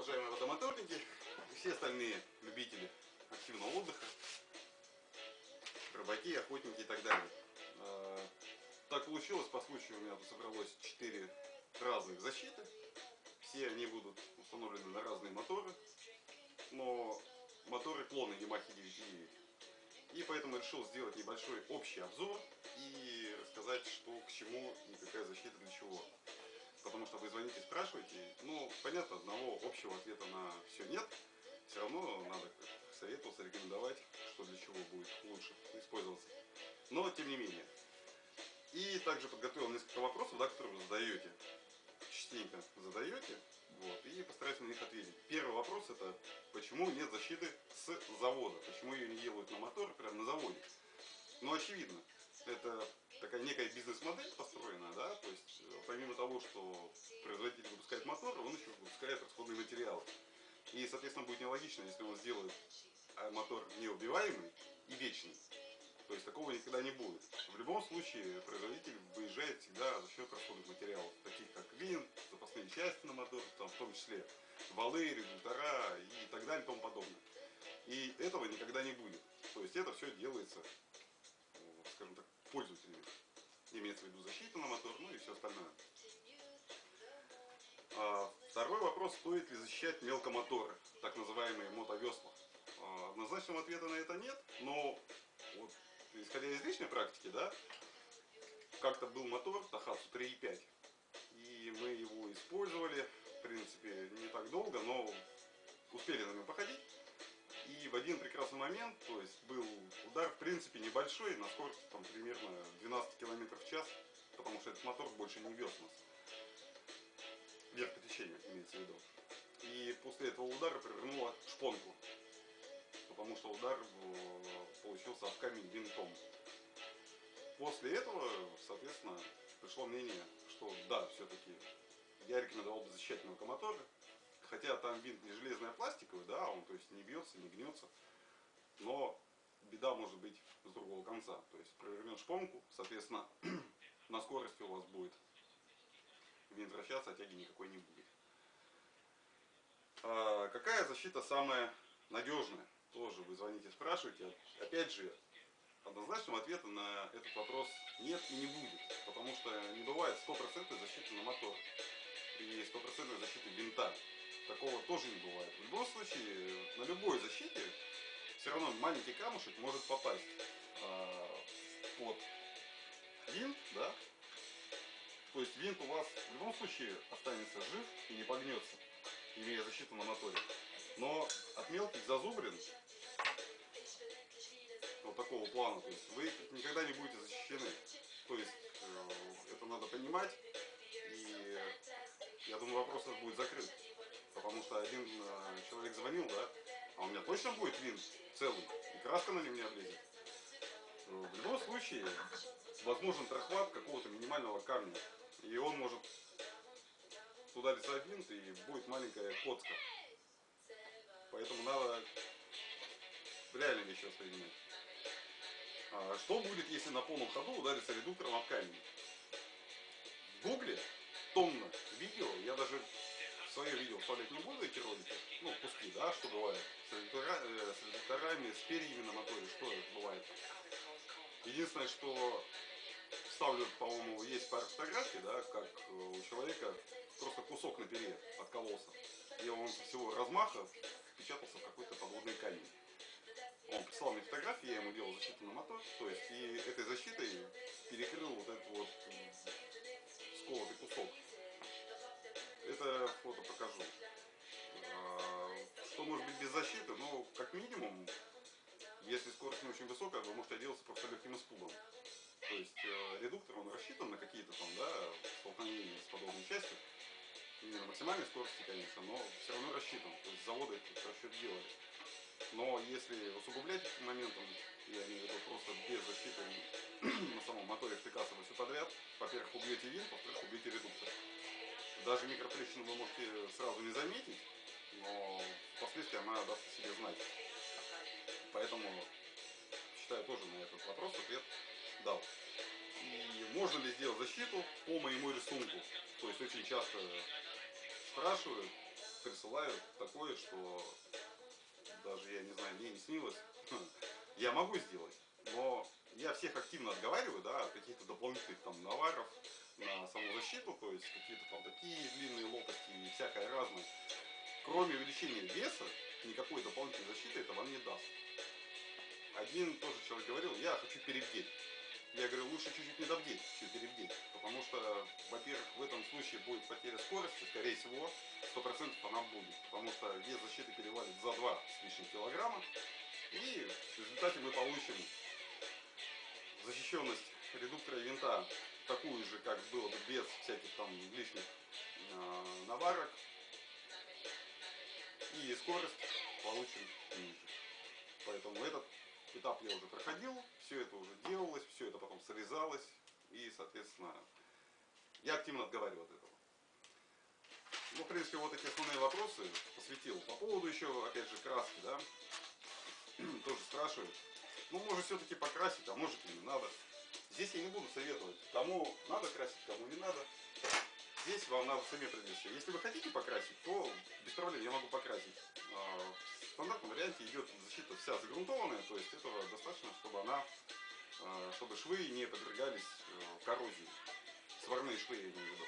Уважаемые водомоторники и все остальные любители активного отдыха, рыбаки, охотники и так далее. А, так получилось, по случаю у меня тут собралось 4 разных защиты. Все они будут установлены на разные моторы, но моторы клоны Yamaha 9.9. И поэтому решил сделать небольшой общий обзор и рассказать, что к чему и какая защита для чего потому что вы звоните, спрашиваете, ну, понятно, одного общего ответа на все нет, все равно надо советоваться, рекомендовать, что для чего будет лучше использоваться. Но, тем не менее. И также подготовил несколько вопросов, да, которые вы задаете, частенько задаете, вот, и постараюсь на них ответить. Первый вопрос это, почему нет защиты с завода, почему ее не делают на мотор, прямо на заводе. Ну, очевидно, это такая некая бизнес-модель построена, да, то есть э, помимо того, что производитель выпускает мотор, он еще выпускает расходные материалы. И, соответственно, будет нелогично, если он сделает а, мотор неубиваемый и вечный. То есть такого никогда не будет. В любом случае производитель выезжает всегда за счет расходных материалов, таких как винт, запасные части на мотор, там, в том числе валы, редуктора и так далее и тому подобное. И этого никогда не будет. То есть это все делается. Имеется в виду защита на мотор, ну и все остальное. А, второй вопрос, стоит ли защищать мелкомоторы, так называемые мотовесла. А, однозначного ответа на это нет, но вот, исходя из личной практики, да, как-то был мотор Тахатсу 3.5, и мы его использовали, в принципе, не так долго, но успели на нем походить. В один прекрасный момент, то есть был удар в принципе небольшой, на скорости там примерно 12 км в час, потому что этот мотор больше не вез нас. Вверх по течению имеется в виду. И после этого удара провернула шпонку, потому что удар э, получился об камень винтом. После этого, соответственно, пришло мнение, что да, все-таки я рекомендовал бы защищать локомоторы, хотя там винт не железный, а пластиковый, да, он то есть не бьется, не гнется, но беда может быть с другого конца. То есть провернет шпонку, соответственно, на скорости у вас будет винт вращаться, а тяги никакой не будет. А какая защита самая надежная? Тоже вы звоните, спрашиваете. Опять же, однозначного ответа на этот вопрос нет и не будет, потому что не бывает стопроцентной защиты на мотор и стопроцентной защиты винта такого тоже не бывает. В любом случае, на любой защите все равно маленький камушек может попасть э, под винт, да? То есть винт у вас в любом случае останется жив и не погнется, имея защиту на моторе. Но от мелких зазубрин вот такого плана, то есть вы никогда не будете защищены. То есть э, это надо понимать, и я думаю вопрос этот будет закрыт. Потому что один э, человек звонил, да, а у меня точно будет винт целый, и краска на нем не облезет. Ну, в любом случае, возможен прохват какого-то минимального камня. И он может туда рисовать винт, и будет маленькая коцка. Поэтому надо реально вещи воспринимать. А что будет, если на полном ходу ударится редуктором об камень? В гугле тонна видео, я даже свое видео вставлять не буду эти ролики, ну, куски, да, что бывает, с, редуктора, э, с редукторами, с перьями на моторе, что бывает. Единственное, что вставлю, по-моему, есть пара фотографий, да, как э, у человека просто кусок на перье откололся. И он всего размаха впечатался в какой-то подводный камень. Он прислал мне фотографии, я ему делал защиту на мотор, то есть и этой защитой перекрыл вот этот вот сколотый кусок это фото покажу. А, что может быть без защиты? Ну, как минимум, если скорость не очень высокая, вы можете отделаться просто легким испугом. То есть э, редуктор, он рассчитан на какие-то там, да, столкновения с подобной частью. Не на максимальной скорости, конечно, но все равно рассчитан. То есть заводы этот расчет делали. Но если усугублять этим моментом, я имею в виду просто без защиты на самом моторе втыкаться все подряд, во-первых, убьете винт, во-вторых, убьете редуктор. Даже микротрещину вы можете сразу не заметить, но впоследствии она даст себе знать. Поэтому считаю тоже на этот вопрос ответ дал. И можно ли сделать защиту по моему рисунку? То есть очень часто спрашивают, присылают такое, что даже, я не знаю, мне не снилось. Я могу сделать, но я всех активно отговариваю, да, от каких-то дополнительных там наваров на саму защиту, то есть какие-то там такие длинные лопасти и всякое разное. Кроме увеличения веса, никакой дополнительной защиты это вам не даст. Один тоже человек говорил, я хочу перебдеть. Я говорю, лучше чуть-чуть не добдеть, чем перебдеть. Потому что, во-первых, в этом случае будет потеря скорости, скорее всего, 100% она будет. Потому что вес защиты перевалит за 2 с лишним килограмма. И в результате мы получим защищенность редуктора винта такую же, как было бы без всяких там лишних э, наварок. И скорость получим ниже. Поэтому этот этап я уже проходил, все это уже делалось, все это потом срезалось. И, соответственно, я активно отговариваю от этого. Ну, в принципе, вот такие основные вопросы посвятил. По поводу еще, опять же, краски, да, тоже спрашивают. Ну, может все-таки покрасить, а может и не надо. Здесь я не буду советовать, кому надо красить, кому не надо. Здесь вам надо сами определиться. Если вы хотите покрасить, то без проблем я могу покрасить. А, в стандартном варианте идет защита вся загрунтованная, то есть этого достаточно, чтобы она, а, чтобы швы не подвергались э, коррозии. Сварные швы я имею в виду.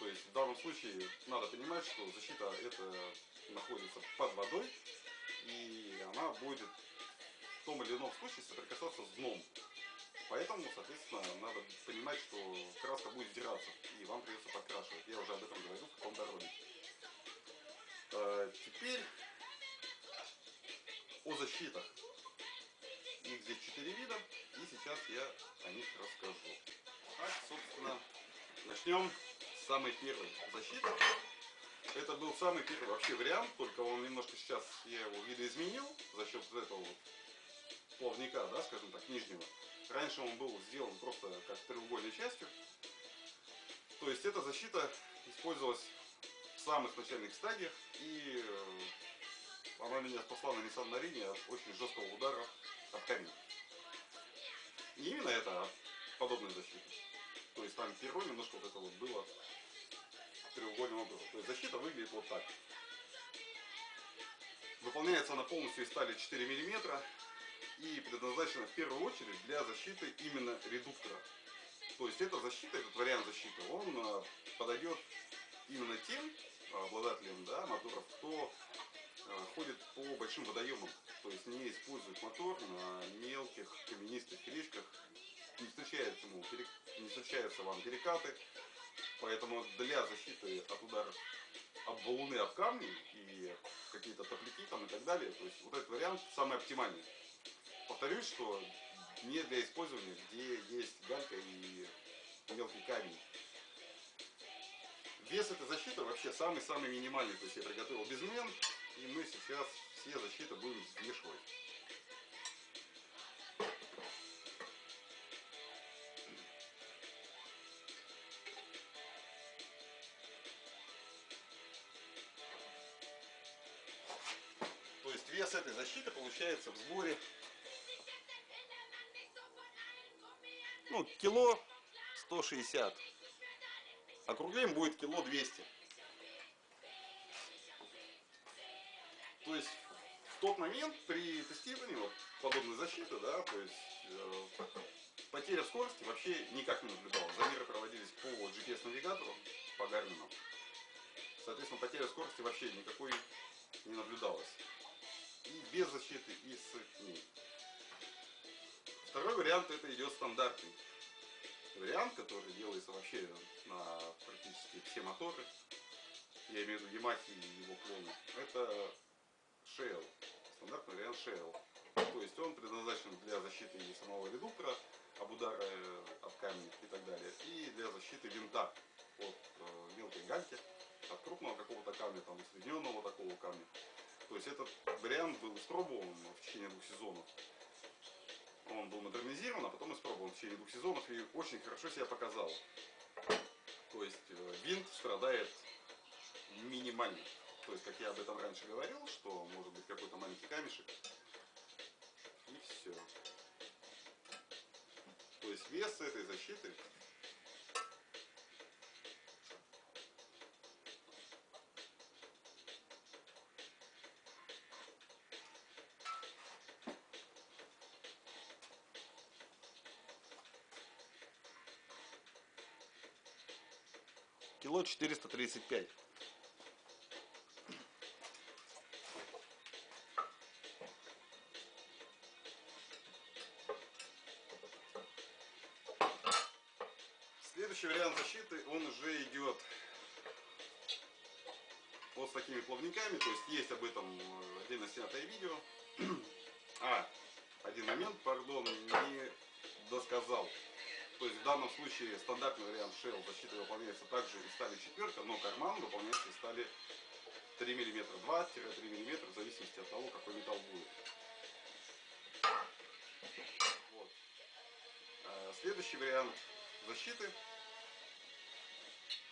То есть в данном случае надо понимать, что защита это находится под водой, и она будет в том или ином случае соприкасаться с дном. Поэтому, соответственно, надо понимать, что краска будет сдираться, и вам придется подкрашивать. Я уже об этом говорил в каком-то ролике. А, теперь о защитах. Их здесь четыре вида, и сейчас я о них расскажу. Так, собственно, начнем с самой первой защиты. Это был самый первый вообще вариант, только он немножко сейчас, я его видоизменил за счет этого плавника, да, скажем так, нижнего. Раньше он был сделан просто как треугольной частью. То есть эта защита использовалась в самых начальных стадиях, и э, она меня спасла на Nissan Marine от очень жесткого удара об камень. Не именно это, а подобная защита. То есть там перо немножко вот это вот было треугольным образом. То есть защита выглядит вот так. Выполняется она полностью из стали 4 мм и предназначена в первую очередь для защиты именно редуктора. То есть эта защита, этот вариант защиты, он а, подойдет именно тем обладателям да, моторов, кто а, ходит по большим водоемам, то есть не использует мотор на мелких каменистых речках, не встречаются, ему, не встречаются вам перекаты, поэтому для защиты от ударов об валуны, об камни и какие-то топляки там и так далее, то есть вот этот вариант самый оптимальный. Повторюсь, что не для использования, где есть галька и мелкий камень. Вес этой защиты вообще самый-самый минимальный. То есть я приготовил безмен, и мы сейчас все защиты будем взвешивать. То есть вес этой защиты получается в сборе ну, кило 160. Округляем будет кило 200. То есть в тот момент при тестировании вот, подобной защиты, да, то есть э, потеря скорости вообще никак не наблюдалась. Замеры проводились по GPS-навигатору, по Гармину. Соответственно, потеря скорости вообще никакой не наблюдалась. И без защиты, и с ней. Второй вариант это идет стандартный вариант, который делается вообще на практически все моторы. Я имею в виду Yamaha и его клоны. Это Shell. Стандартный вариант Shell. То есть он предназначен для защиты самого редуктора об удара об камни и так далее. И для защиты винта от э, мелкой гальки, от крупного какого-то камня, там, усредненного такого камня. То есть этот вариант был испробован в течение двух сезонов он был модернизирован, а потом испробован в течение двух сезонов и очень хорошо себя показал. То есть э, винт страдает минимально. То есть, как я об этом раньше говорил, что может быть какой-то маленький камешек. И все. То есть вес этой защиты Кило 435. Следующий вариант защиты, он уже идет вот с такими плавниками, то есть есть об этом э, отдельно снятое видео. А, один момент, пардон, не в данном случае стандартный вариант Shell защиты выполняется также из стали четверка, но карман выполняется стали 3 мм, 2-3 мм, в зависимости от того, какой металл будет. Вот. А следующий вариант защиты,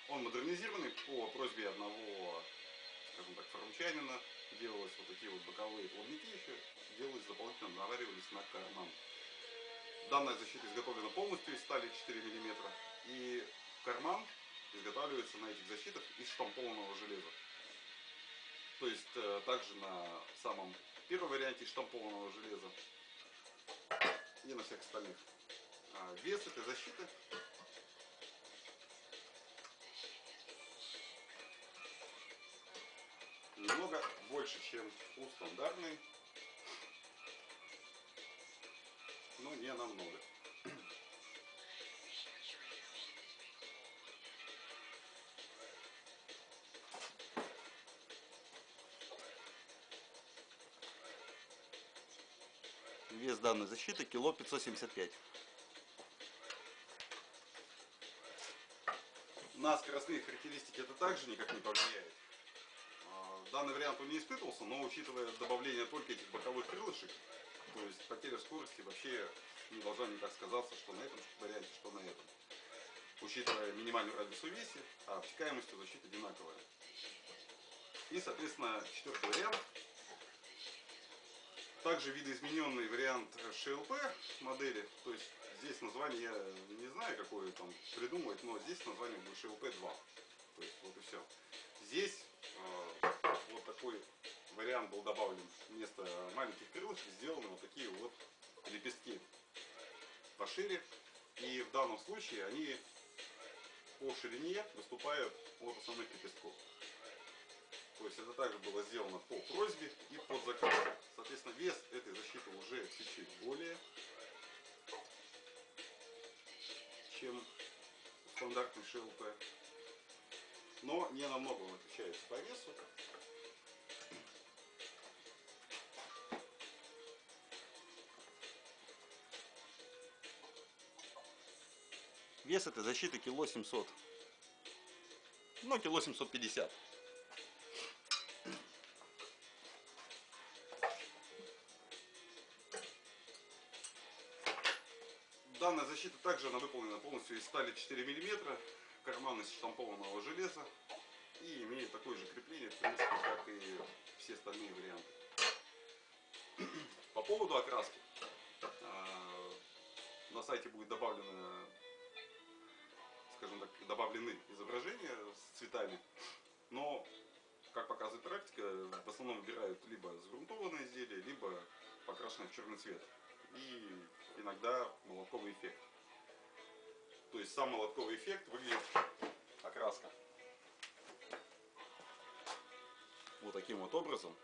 он модернизированный по просьбе одного, скажем так, фармчанина. Делалось вот такие вот боковые плавники еще, делались дополнительно, наваривались на карман. Данная защита изготовлена полностью из стали 4 мм. И карман изготавливается на этих защитах из штампованного железа. То есть э, также на самом первом варианте штампованного железа и на всех остальных. А вес этой защиты немного больше, чем у стандартной но не намного. Вес данной защиты кило 575. На скоростные характеристики это также никак не повлияет. А, данный вариант он не испытывался, но учитывая добавление только этих боковых крылышек, то есть потеря скорости вообще не должна никак сказаться, что на этом варианте, что на этом. Учитывая минимальную радиус увеси, а обтекаемость у защиты одинаковая. И, соответственно, четвертый вариант. Также видоизмененный вариант ШЛП модели. То есть здесь название я не знаю, какое там придумывать, но здесь название будет ШЛП-2. То есть вот и все. Здесь э, вот такой вариант был добавлен вместо маленьких крылышек сделаны вот такие вот лепестки пошире. И в данном случае они по ширине выступают от основных лепестков. То есть это также было сделано по просьбе и под заказ. Соответственно, вес этой защиты уже чуть-чуть более, чем стандартный ШЛП. Но не намного он отличается по весу. Вес этой защиты кило 700. Ну, кило 750. Данная защита также она выполнена полностью из стали 4 мм, карман из штампованного железа и имеет такое же крепление, в принципе, как и все остальные варианты. По поводу окраски. А, на сайте будет добавлено скажем так, добавлены изображения с цветами, но, как показывает практика, в основном выбирают либо загрунтованные изделия, либо покрашенные в черный цвет. И иногда молотковый эффект. То есть сам молотковый эффект выглядит окраска. Вот таким вот образом.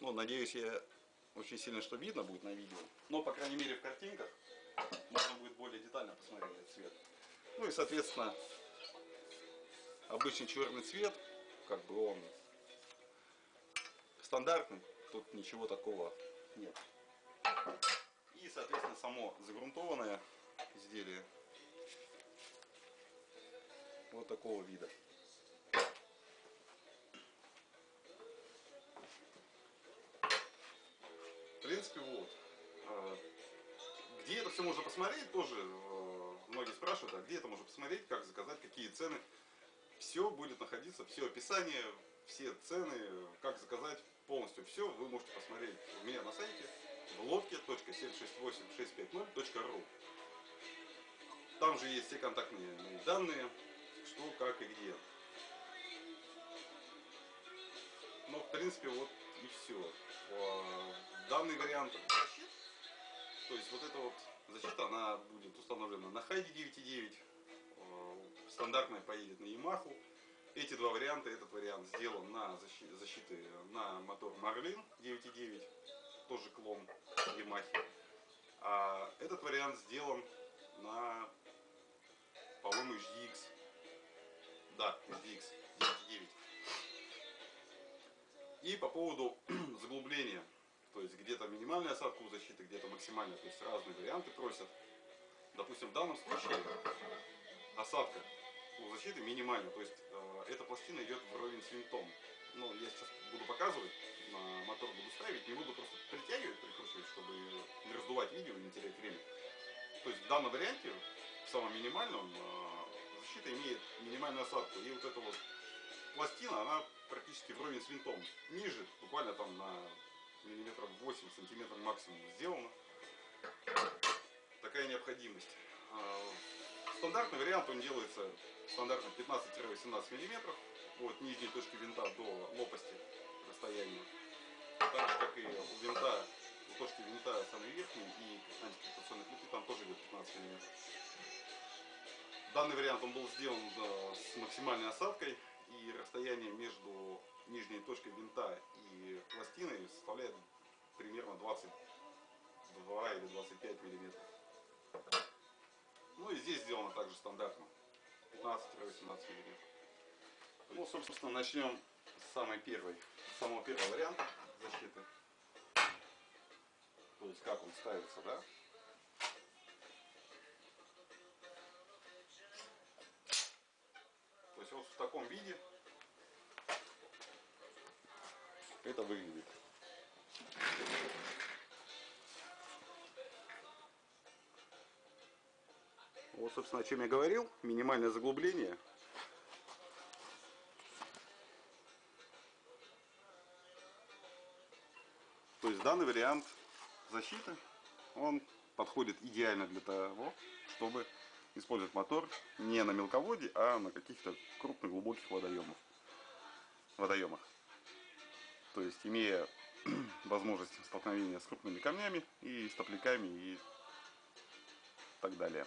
Ну, надеюсь, я очень сильно что видно будет на видео. Но, по крайней мере, в картинках можно будет более детально посмотреть этот цвет. Ну и, соответственно, обычный черный цвет, как бы он стандартный, тут ничего такого нет. И, соответственно, само загрунтованное изделие вот такого вида. Принципе, вот. А, где это все можно посмотреть, тоже э, многие спрашивают, а где это можно посмотреть, как заказать, какие цены. Все будет находиться, все описание, все цены, как заказать полностью все, вы можете посмотреть у меня на сайте в лодке.768650.ру. Там же есть все контактные данные, что, как и где. Но, в принципе, вот и все. Данный вариант То есть вот эта вот защита, она будет установлена на Хайде 9.9, э, стандартная поедет на Yamaha. Эти два варианта, этот вариант сделан на защи- защиты на мотор Marlin 9.9, тоже клон Yamaha. А этот вариант сделан на, по-моему, HDX. Да, HDX 9.9. И по поводу заглубления, то есть где-то минимальная осадка у защиты, где-то максимальная, то есть разные варианты просят. Допустим, в данном случае осадка у защиты минимальная, то есть э, эта пластина идет вровень с винтом. Ну, я сейчас буду показывать, на мотор буду ставить, не буду просто притягивать, прикручивать, чтобы не раздувать видео и не терять время. То есть в данном варианте, в самом минимальном, э, защита имеет минимальную осадку. И вот эта вот пластина, она практически вровень с винтом. Ниже, буквально там на миллиметров 8 сантиметров максимум сделано. Такая необходимость. А, Стандартный вариант, он делается стандартно 15-18 миллиметров от нижней точки винта до лопасти расстояния. Так же, как и у винта, у точки винта самой верхней и антикрепационной плиты, там тоже идет 15 миллиметров. Данный вариант он был сделан да, с максимальной осадкой и расстояние между нижней точкой винта и пластиной составляет примерно 22 или 25 миллиметров. Ну и здесь сделано также стандартно 15-18 миллиметров. Ну, собственно, начнем с самой первой, самого первого варианта защиты. То есть как он ставится, да? То есть вот в таком виде это выглядит. Вот, собственно, о чем я говорил. Минимальное заглубление. То есть данный вариант защиты, он подходит идеально для того, чтобы использовать мотор не на мелководье, а на каких-то крупных глубоких водоемах. водоемах. То есть имея возможность столкновения с крупными камнями и стопляками и так далее.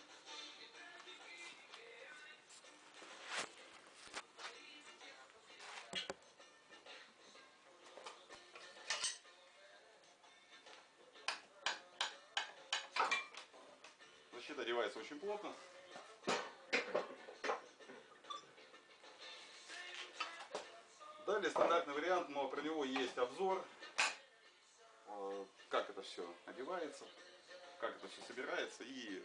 Это все одевается, как это все собирается и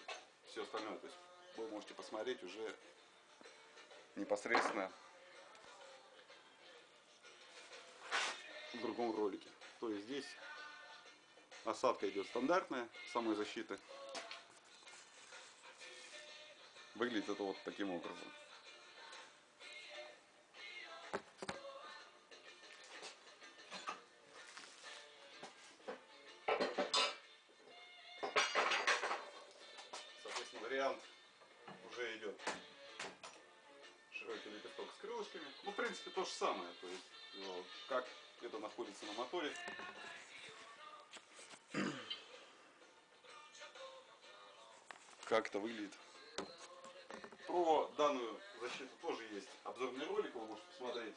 все остальное. То есть вы можете посмотреть уже непосредственно в другом ролике. То есть здесь осадка идет стандартная самой защиты. Выглядит это вот таким образом. Широкий лепесток с крылышками. Ну, в принципе, то же самое. То есть, ну, как это находится на моторе. Как это выглядит. Про данную защиту тоже есть обзорный ролик, вы можете посмотреть.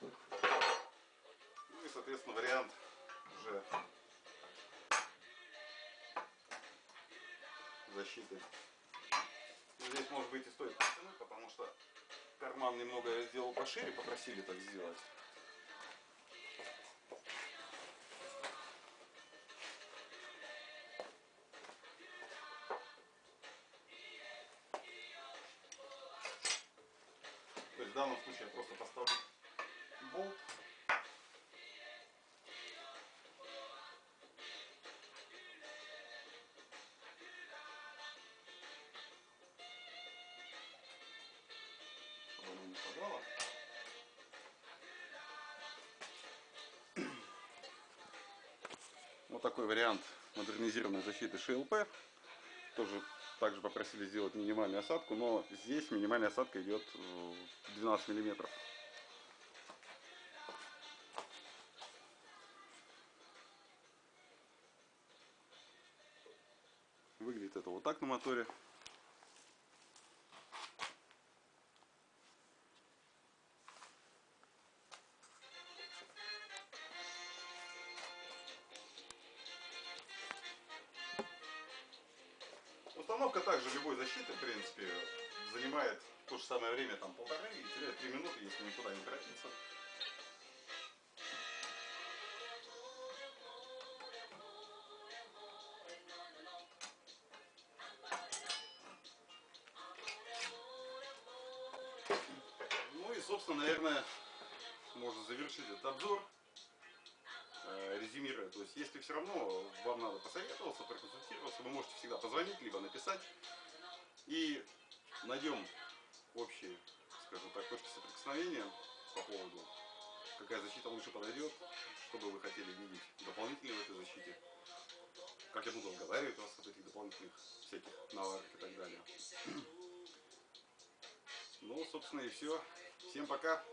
Ну и, соответственно, вариант уже защиты. Здесь, может быть, и стоит подтянуть, потому что карман немного я сделал пошире, попросили так сделать. То есть в данном случае я просто поставлю болт. Такой вариант модернизированной защиты ШЛП. Тоже также попросили сделать минимальную осадку, но здесь минимальная осадка идет э, 12 миллиметров. Выглядит это вот так на моторе. Время там полторы и теряет три минуты, если никуда не торопиться. Ну и, собственно, наверное, можно завершить этот обзор, э, резюмируя. То есть, если все равно вам надо посоветоваться, проконсультироваться, вы можете всегда позвонить, либо написать. И найдем общие, скажем так, точки соприкосновения по поводу, какая защита лучше подойдет, что бы вы хотели видеть дополнительно в этой защите, как я буду отговаривать вас от этих дополнительных всяких наварок и так далее. Ну, собственно, и все. Всем пока.